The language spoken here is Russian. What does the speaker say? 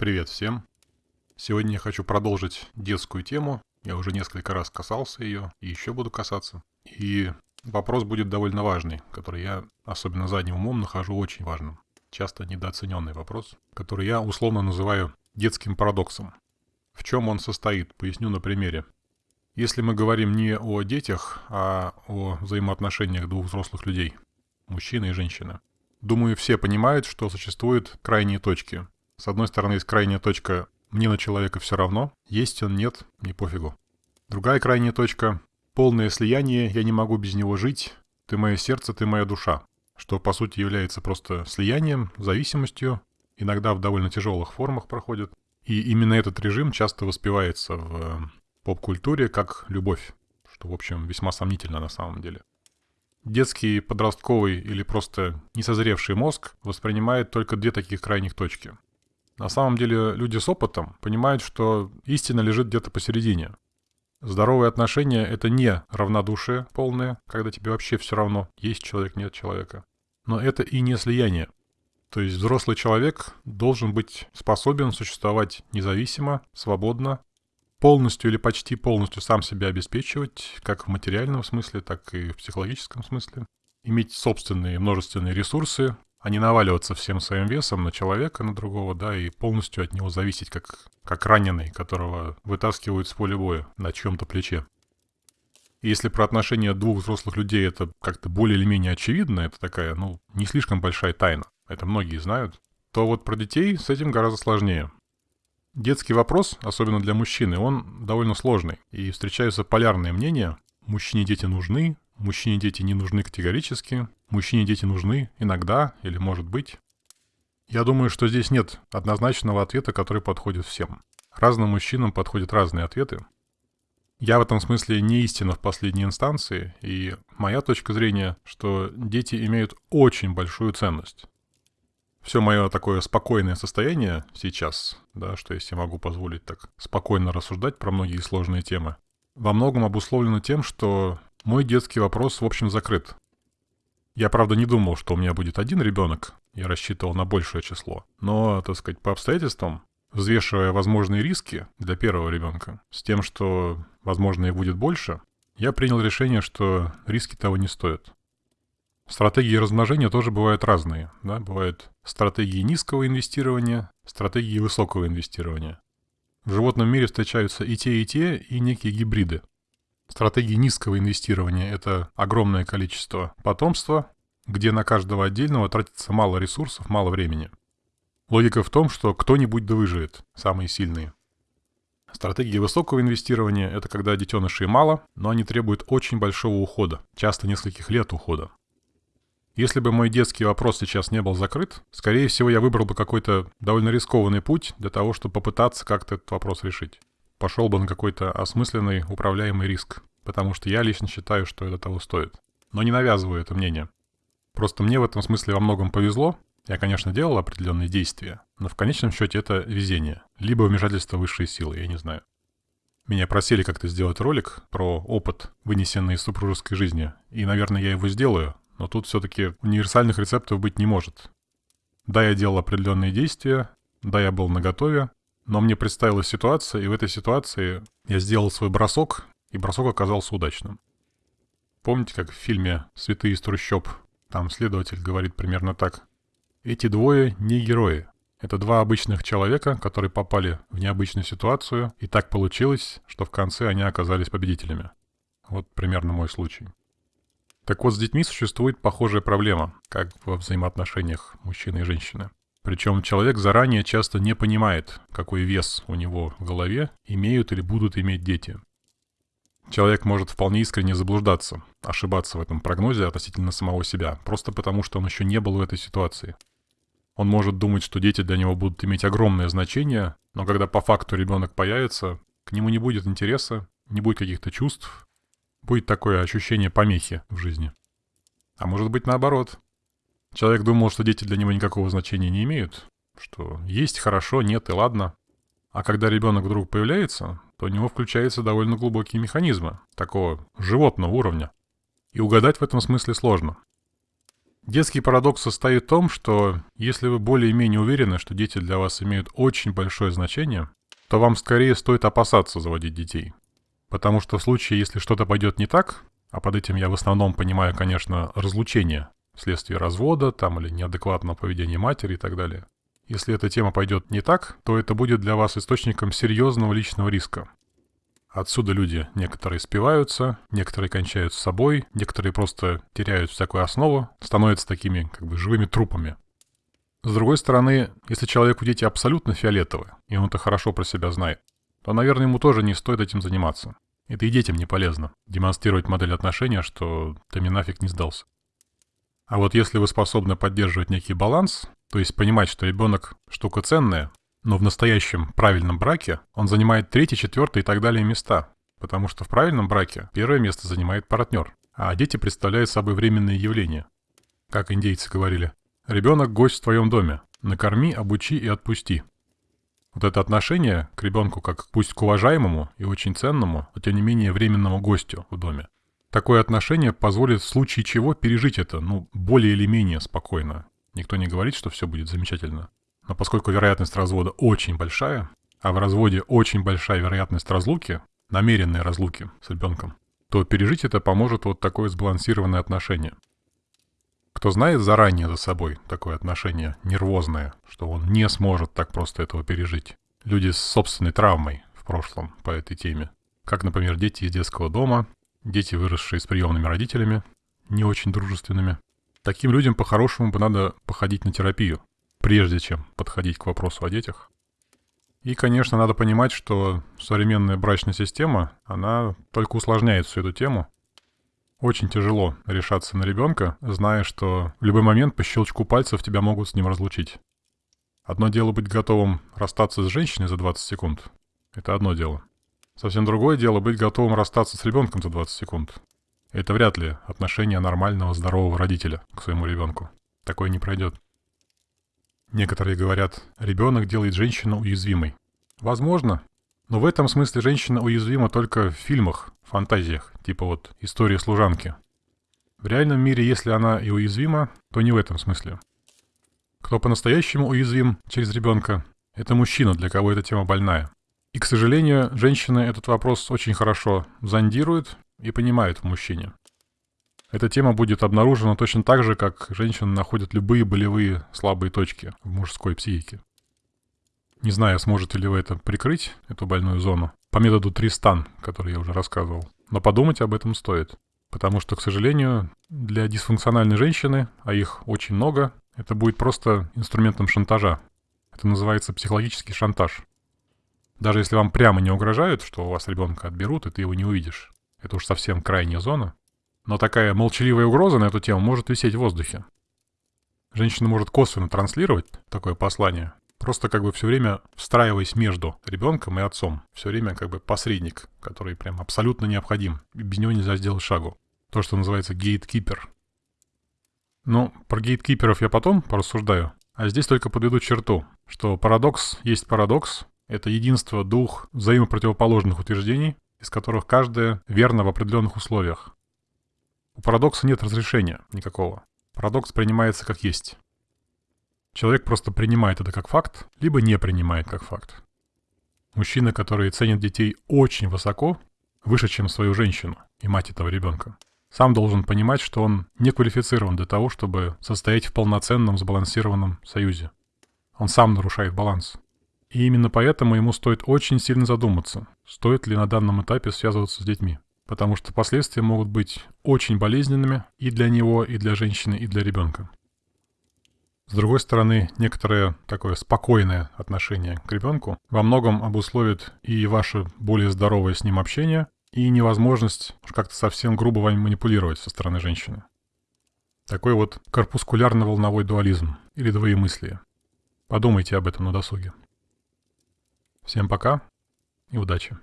Привет всем! Сегодня я хочу продолжить детскую тему. Я уже несколько раз касался ее и еще буду касаться. И вопрос будет довольно важный, который я, особенно задним умом, нахожу очень важным. Часто недооцененный вопрос, который я условно называю детским парадоксом. В чем он состоит? Поясню на примере. Если мы говорим не о детях, а о взаимоотношениях двух взрослых людей, мужчины и женщины, думаю, все понимают, что существуют крайние точки. С одной стороны, есть крайняя точка «мне на человека все равно», есть он, нет, не пофигу. Другая крайняя точка «полное слияние, я не могу без него жить, ты мое сердце, ты моя душа», что по сути является просто слиянием, зависимостью, иногда в довольно тяжелых формах проходит. И именно этот режим часто воспевается в э, поп-культуре как любовь, что, в общем, весьма сомнительно на самом деле. Детский, подростковый или просто несозревший мозг воспринимает только две таких крайних точки. На самом деле люди с опытом понимают, что истина лежит где-то посередине. Здоровые отношения — это не равнодушие полное, когда тебе вообще все равно, есть человек, нет человека. Но это и не слияние. То есть взрослый человек должен быть способен существовать независимо, свободно, полностью или почти полностью сам себя обеспечивать, как в материальном смысле, так и в психологическом смысле. Иметь собственные множественные ресурсы, а не наваливаться всем своим весом на человека, на другого, да, и полностью от него зависеть, как, как раненый, которого вытаскивают с поля боя на чьем-то плече. И если про отношения двух взрослых людей это как-то более или менее очевидно, это такая, ну, не слишком большая тайна это многие знают, то вот про детей с этим гораздо сложнее. Детский вопрос, особенно для мужчины, он довольно сложный. И встречаются полярные мнения. Мужчине дети нужны, мужчине дети не нужны категорически, мужчине дети нужны иногда или может быть. Я думаю, что здесь нет однозначного ответа, который подходит всем. Разным мужчинам подходят разные ответы. Я в этом смысле не истина в последней инстанции, и моя точка зрения, что дети имеют очень большую ценность все мое такое спокойное состояние сейчас, да, что себе могу позволить так спокойно рассуждать про многие сложные темы, во многом обусловлено тем, что мой детский вопрос, в общем, закрыт. Я, правда, не думал, что у меня будет один ребенок, я рассчитывал на большее число. Но, так сказать, по обстоятельствам, взвешивая возможные риски для первого ребенка, с тем, что, возможно, их будет больше, я принял решение, что риски того не стоят. Стратегии размножения тоже бывают разные. Да? Бывают стратегии низкого инвестирования, стратегии высокого инвестирования. В животном мире встречаются и те, и те, и некие гибриды. Стратегии низкого инвестирования – это огромное количество потомства, где на каждого отдельного тратится мало ресурсов, мало времени. Логика в том, что кто-нибудь да выживет, самые сильные. Стратегии высокого инвестирования – это когда детенышей мало, но они требуют очень большого ухода, часто нескольких лет ухода. Если бы мой детский вопрос сейчас не был закрыт, скорее всего, я выбрал бы какой-то довольно рискованный путь для того, чтобы попытаться как-то этот вопрос решить. Пошел бы на какой-то осмысленный, управляемый риск, потому что я лично считаю, что это того стоит. Но не навязываю это мнение. Просто мне в этом смысле во многом повезло. Я, конечно, делал определенные действия, но в конечном счете это везение. Либо вмешательство высшей силы, я не знаю. Меня просили как-то сделать ролик про опыт, вынесенный из супружеской жизни, и, наверное, я его сделаю, но тут все-таки универсальных рецептов быть не может. Да, я делал определенные действия, да, я был наготове, но мне представилась ситуация, и в этой ситуации я сделал свой бросок, и бросок оказался удачным. Помните, как в фильме «Святые из трущоб» там следователь говорит примерно так. Эти двое не герои. Это два обычных человека, которые попали в необычную ситуацию, и так получилось, что в конце они оказались победителями. Вот примерно мой случай. Так вот, с детьми существует похожая проблема, как во взаимоотношениях мужчины и женщины. Причем человек заранее часто не понимает, какой вес у него в голове имеют или будут иметь дети. Человек может вполне искренне заблуждаться, ошибаться в этом прогнозе относительно самого себя, просто потому что он еще не был в этой ситуации. Он может думать, что дети для него будут иметь огромное значение, но когда по факту ребенок появится, к нему не будет интереса, не будет каких-то чувств, будет такое ощущение помехи в жизни. А может быть наоборот. Человек думал, что дети для него никакого значения не имеют, что есть хорошо, нет и ладно. А когда ребенок вдруг появляется, то у него включаются довольно глубокие механизмы, такого животного уровня. И угадать в этом смысле сложно. Детский парадокс состоит в том, что если вы более-менее уверены, что дети для вас имеют очень большое значение, то вам скорее стоит опасаться заводить детей. Потому что в случае, если что-то пойдет не так, а под этим я в основном понимаю, конечно, разлучение вследствие развода там или неадекватного поведения матери и так далее. Если эта тема пойдет не так, то это будет для вас источником серьезного личного риска. Отсюда люди некоторые спиваются, некоторые кончают с собой, некоторые просто теряют всякую основу, становятся такими как бы живыми трупами. С другой стороны, если человеку дети абсолютно фиолетовые, и он это хорошо про себя знает, то, наверное, ему тоже не стоит этим заниматься. Это и детям не полезно. Демонстрировать модель отношения, что ты мне нафиг не сдался. А вот если вы способны поддерживать некий баланс, то есть понимать, что ребенок штука ценная, но в настоящем правильном браке он занимает третье, четвертое и так далее места. Потому что в правильном браке первое место занимает партнер, а дети представляют собой временные явления. Как индейцы говорили, ребенок гость в твоем доме, накорми, обучи и отпусти. Вот это отношение к ребенку как пусть к уважаемому и очень ценному, но тем не менее временному гостю в доме. Такое отношение позволит в случае чего пережить это, ну, более или менее спокойно. Никто не говорит, что все будет замечательно. Но поскольку вероятность развода очень большая, а в разводе очень большая вероятность разлуки, намеренной разлуки с ребенком, то пережить это поможет вот такое сбалансированное отношение. Кто знает заранее за собой такое отношение нервозное, что он не сможет так просто этого пережить. Люди с собственной травмой в прошлом по этой теме. Как, например, дети из детского дома, дети, выросшие с приемными родителями, не очень дружественными. Таким людям по-хорошему бы надо походить на терапию, прежде чем подходить к вопросу о детях. И, конечно, надо понимать, что современная брачная система, она только усложняет всю эту тему. Очень тяжело решаться на ребенка, зная, что в любой момент по щелчку пальцев тебя могут с ним разлучить. Одно дело быть готовым расстаться с женщиной за 20 секунд. Это одно дело. Совсем другое дело быть готовым расстаться с ребенком за 20 секунд. Это вряд ли отношение нормального, здорового родителя к своему ребенку. Такое не пройдет. Некоторые говорят, ребенок делает женщину уязвимой. Возможно, но в этом смысле женщина уязвима только в фильмах, фантазиях, типа вот «История служанки». В реальном мире, если она и уязвима, то не в этом смысле. Кто по-настоящему уязвим через ребенка, это мужчина, для кого эта тема больная. И, к сожалению, женщины этот вопрос очень хорошо зондируют и понимают в мужчине. Эта тема будет обнаружена точно так же, как женщины находят любые болевые слабые точки в мужской психике. Не знаю, сможете ли вы это прикрыть, эту больную зону, по методу Тристан, который я уже рассказывал. Но подумать об этом стоит. Потому что, к сожалению, для дисфункциональной женщины, а их очень много, это будет просто инструментом шантажа. Это называется психологический шантаж. Даже если вам прямо не угрожают, что у вас ребенка отберут, и ты его не увидишь. Это уж совсем крайняя зона. Но такая молчаливая угроза на эту тему может висеть в воздухе. Женщина может косвенно транслировать такое послание, просто как бы все время встраиваясь между ребенком и отцом. Все время как бы посредник, который прям абсолютно необходим. И без него нельзя сделать шагу. То, что называется гейткипер. Ну, про гейткиперов я потом порассуждаю. А здесь только подведу черту, что парадокс есть парадокс. Это единство двух взаимопротивоположных утверждений, из которых каждое верно в определенных условиях. У парадокса нет разрешения никакого. Парадокс принимается как есть. Человек просто принимает это как факт, либо не принимает как факт. Мужчина, который ценит детей очень высоко, выше, чем свою женщину и мать этого ребенка, сам должен понимать, что он не квалифицирован для того, чтобы состоять в полноценном сбалансированном союзе. Он сам нарушает баланс. И именно поэтому ему стоит очень сильно задуматься, стоит ли на данном этапе связываться с детьми потому что последствия могут быть очень болезненными и для него, и для женщины, и для ребенка. С другой стороны, некоторое такое спокойное отношение к ребенку во многом обусловит и ваше более здоровое с ним общение, и невозможность как-то совсем грубо вами манипулировать со стороны женщины. Такой вот корпускулярно-волновой дуализм или двоемыслие. Подумайте об этом на досуге. Всем пока и удачи.